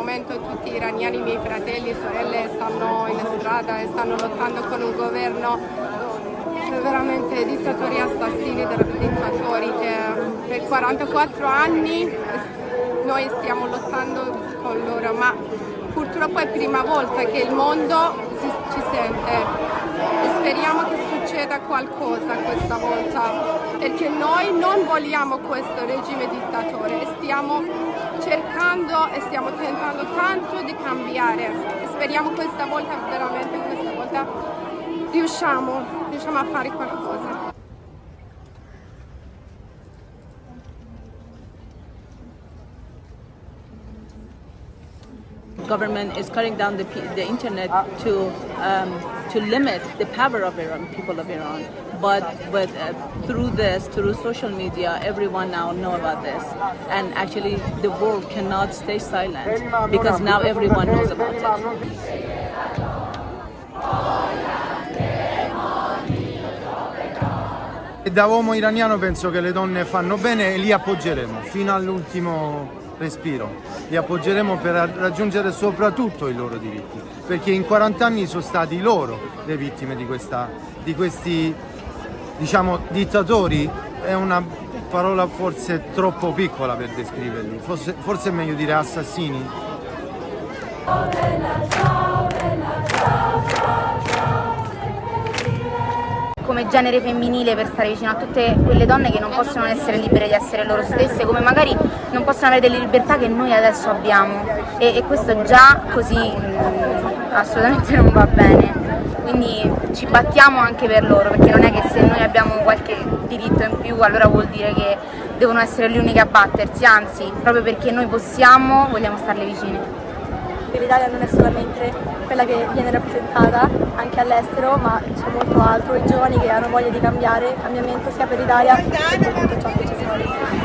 tutti gli iraniani, miei fratelli e sorelle stanno in strada e stanno lottando con un governo veramente dittatori assassini, dittatori che per 44 anni noi stiamo lottando con loro, ma purtroppo è la prima volta che il mondo si, ci sente succeda qualcosa questa volta perché noi non vogliamo questo regime dittatore stiamo cercando e stiamo tentando tanto di cambiare. Speriamo questa volta veramente questa volta riusciamo, riusciamo a fare qualcosa government is cutting down the, the internet to um, to limit the power of Iran, people of Iran. But but uh, through this, through social media, everyone now know about this, and actually the world cannot stay silent because now everyone knows about it. Da uomo iraniano penso che le donne fanno bene e li appoggeremo fino all'ultimo respiro. Li appoggeremo per raggiungere soprattutto i loro diritti, perché in 40 anni sono stati loro le vittime di, questa, di questi diciamo, dittatori. È una parola forse troppo piccola per descriverli, forse, forse è meglio dire assassini. Genere femminile per stare vicino a tutte quelle donne che non possono essere libere di essere loro stesse, come magari non possono avere delle libertà che noi adesso abbiamo. E, e questo già così mh, assolutamente non va bene. Quindi ci battiamo anche per loro, perché non è che se noi abbiamo qualche diritto in più allora vuol dire che devono essere le uniche a battersi, anzi, proprio perché noi possiamo, vogliamo starle vicine che l'Italia non è solamente quella che viene rappresentata anche all'estero, ma c'è molto altro, i giovani che hanno voglia di cambiare, cambiamento sia per l'Italia che per tutto ciò che ci sono.